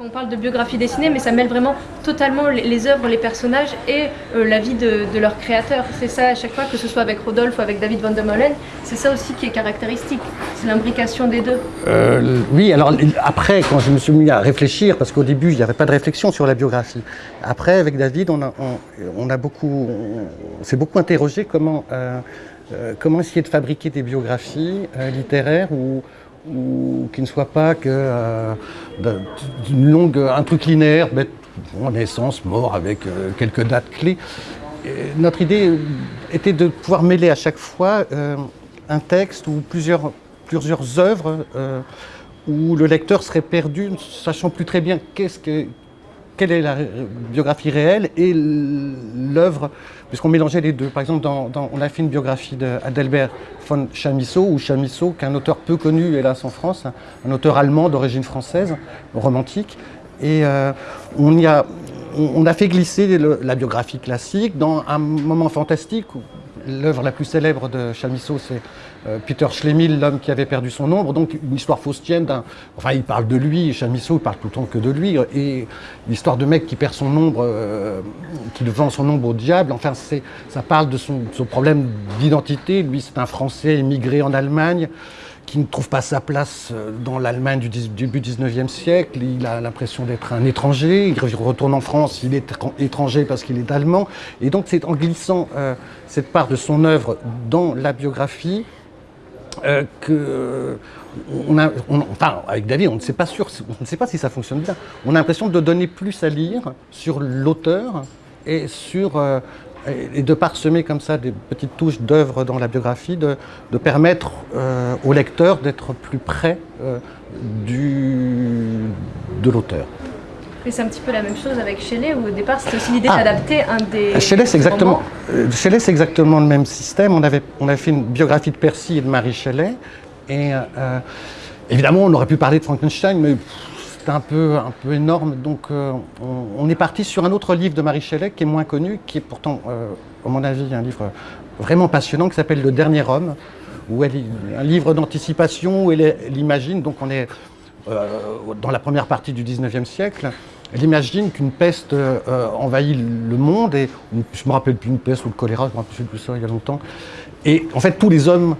On parle de biographie dessinée, mais ça mêle vraiment totalement les, œuvres, les personnages et euh, la vie de, leur créateur. C'est ça à chaque fois, que ce soit avec Rodolphe ou avec David Van der Molen, c'est ça aussi qui est caractéristique. C'est l'imbrication des deux. Euh, oui, alors après, quand je me suis mis à réfléchir, parce qu'au début, il n'y avait pas de réflexion sur la biographie. Après, avec David, on a, beaucoup, s'est beaucoup interrogé comment, euh, comment essayer de fabriquer des biographies littéraires ou ou qui ne soit pas que euh, d'une longue, un truc linéaire, bête, naissance, mort, avec euh, quelques dates clés. Notre idée était de pouvoir mêler à chaque fois euh, un texte ou plusieurs, plusieurs œuvres euh, où le lecteur serait perdu, ne sachant plus très bien qu'est-ce que, quelle est la biographie réelle et l'œuvre, puisqu'on mélangeait les deux. Par exemple, on a fait une biographie d'Adelbert von Chamisso, ou Chamisso, qui est un auteur peu connu, hélas, en France, un auteur allemand d'origine française, romantique. Et euh, on, a, fait glisser la biographie classique dans un moment fantastique L'œuvre la plus célèbre de Chamisso, c'est euh, Peter Schlemihl, l'homme qui avait perdu son ombre. Donc une histoire faustienne. Enfin, il parle de lui, Chamisso, il parle tout le temps que de lui. Et l'histoire de mec qui perd son ombre, euh, qui vend son ombre au diable. Enfin, ça parle de son problème d'identité. Lui, c'est un Français émigré en Allemagne qui ne trouve pas sa place euh, dans l'Allemagne du début 19e siècle. Il a l'impression d'être un étranger. Il retourne en France, il est étranger parce qu'il est allemand. Et donc c'est en glissant euh, cette part de son œuvre dans la biographie euh, que on a, on, enfin, avec David, on ne sait pas sûr, on ne sait pas si ça fonctionne bien. On a l'impression de donner plus à lire sur l'auteur et sur et de parsemer comme ça des petites touches d'œuvres dans la biographie, de, de permettre euh, au lecteur d'être plus près euh, du, de l'auteur. Et c'est un petit peu la même chose avec Shelley, où au départ c'était aussi l'idée ah, d'adapter un des. Shelley, c'est exactement, Shelley, c'est exactement le même système. On avait, on avait fait une biographie de Percy et de Marie Shelley. Et euh, évidemment, on aurait pu parler de Frankenstein, mais c'était un peu, un peu énorme. Donc euh, on, est parti sur un autre livre de Marie Shelley qui est moins connu, qui est pourtant, euh, à mon avis, un livre vraiment passionnant qui s'appelle Le Dernier Homme, où elle, un livre d'anticipation où elle, imagine, donc on est euh, dans la première partie du 19e siècle, elle imagine qu'une peste envahit le monde, et je me rappelle plus une peste ou le choléra, je me rappelle plus ça il y a longtemps, et en fait tous les hommes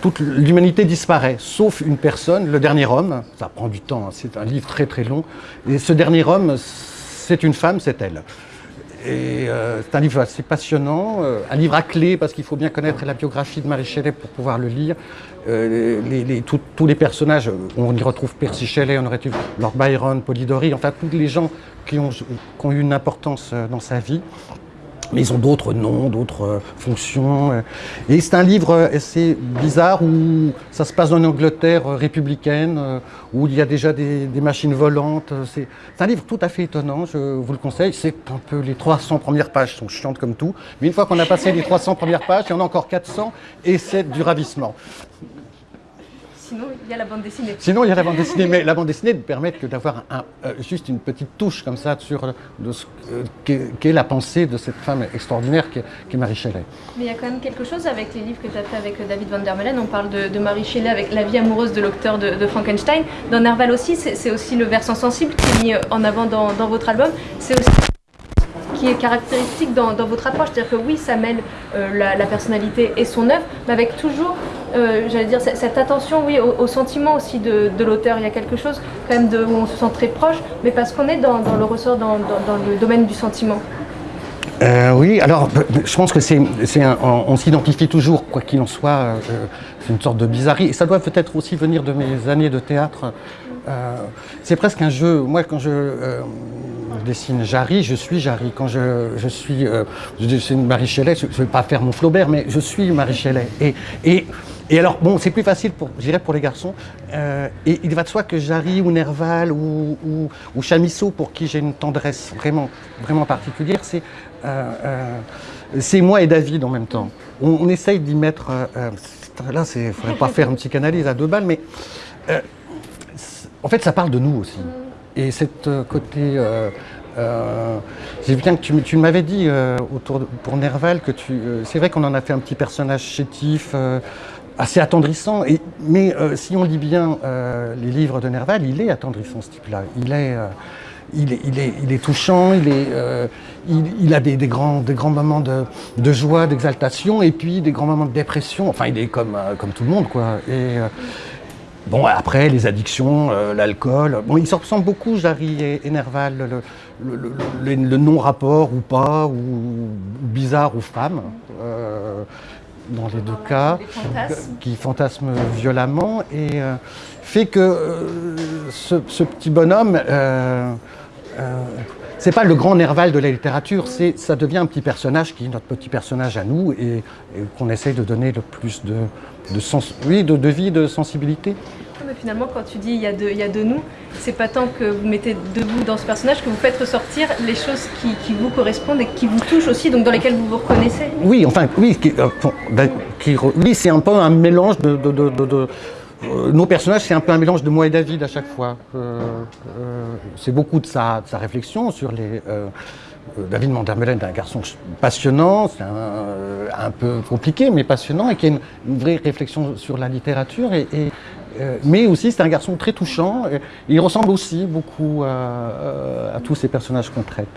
toute, l'humanité disparaît, sauf une personne, le dernier homme. Ça prend du temps, hein, c'est un livre très très long. Et ce dernier homme, c'est une femme, c'est elle. Et euh, c'est un livre assez passionnant, euh, un livre à clé parce qu'il faut bien connaître la biographie de Marie Shelley pour pouvoir le lire. Euh, tous les personnages, on y retrouve Percy Shelley, on aurait eu Lord Byron, Polidori, enfin tous les gens qui ont, eu une importance dans sa vie mais ils ont d'autres noms, d'autres euh, fonctions. Euh. Et c'est un livre assez bizarre où ça se passe dans une Angleterre euh, républicaine, où il y a déjà des, des machines volantes. C'est un livre tout à fait étonnant, je vous le conseille. C'est un peu les 300 premières pages sont chiantes comme tout, mais une fois qu'on a passé les 300 premières pages, il y en a encore 400 et c'est du ravissement. Sinon, il y a la bande dessinée. Sinon, il y a la bande dessinée, mais la bande dessinée ne permet que d'avoir euh, juste une petite touche comme ça sur de ce euh, qu'est qu la pensée de cette femme extraordinaire qui est, qui est, Marie Shelley. Mais il y a quand même quelque chose avec les livres que tu as fait avec David Van der Meulen. On parle de, de, Marie Shelley avec la vie amoureuse de l'auteur de, de, Frankenstein. Dans Nerval aussi, c'est aussi le versant sensible qui est mis en avant dans, dans votre album. C'est aussi qui est caractéristique dans, dans votre approche. C'est-à-dire que oui, ça mêle euh, la, la, personnalité et son œuvre, mais avec toujours, euh, j'allais dire, cette attention oui, au, sentiment aussi de, l'auteur. Il y a quelque chose quand même où on se sent très proche, mais parce qu'on est dans, le ressort, dans, le domaine du sentiment. Euh, oui, alors je pense que c'est, on, on s'identifie toujours, quoi qu'il en soit, euh, c'est une sorte de bizarrerie, et ça doit peut-être aussi venir de mes années de théâtre. Euh, c'est presque un jeu. Moi, quand je, euh, dessine Jarry, je suis Jarry. Quand je, suis, euh, je dessine Marie Shelley, je ne vais pas faire mon Flaubert, mais je suis Marie Shelley. Et, alors, bon, c'est plus facile, pour, je dirais, pour les garçons. Euh, et il va de soi que Jarry ou Nerval ou, ou, ou Chamisso, pour qui j'ai une tendresse vraiment, vraiment particulière, c'est euh, euh, c'est moi et David en même temps. On, essaye d'y mettre. Euh, là, il ne faudrait pas faire une psychanalyse à deux balles, mais en fait, ça parle de nous aussi. Et cette côté. Euh, euh, bien que tu, tu m'avais dit euh, autour de, pour Nerval que tu. c'est vrai qu'on en a fait un petit personnage chétif assez attendrissant. Mais si on lit bien les livres de Nerval, il est attendrissant ce type-là. Il est, est, il, est, il est, touchant, il, est, il, a des, grands, des grands moments de, joie, d'exaltation, et puis des grands moments de dépression. Enfin, il est comme, comme tout le monde, quoi. Bon, après, les addictions, l'alcool. Bon, il se ressemble beaucoup, Jarry et, Nerval. Le, non-rapport ou pas, ou, bizarre ou femme, euh, dans les deux cas, qui fantasme violemment, et euh, fait que euh, ce, ce, petit bonhomme, c'est pas le grand Nerval de la littérature, c'est ça devient un petit personnage qui est notre petit personnage à nous, et, et qu'on essaye de donner le plus de, de, sens, oui, de, de vie, de sensibilité. Mais finalement, quand tu dis il y a de, il y a de nous, c'est pas tant que vous mettez de vous dans ce personnage que vous faites ressortir les choses qui, qui, vous correspondent et qui vous touchent aussi, donc dans lesquelles vous vous reconnaissez. Oui, enfin, oui, qui, euh, ben, qui, oui c'est un peu un mélange de. de, de, de euh, nos personnages, c'est un peu un mélange de moi et David à chaque fois. Euh, euh c'est beaucoup de sa, réflexion sur les. David Mandermelen est un garçon passionnant, c'est un, peu compliqué, mais passionnant, et qui a une, vraie réflexion sur la littérature. Et, mais aussi, c'est un garçon très touchant. Il ressemble aussi beaucoup à tous ces personnages qu'on traite.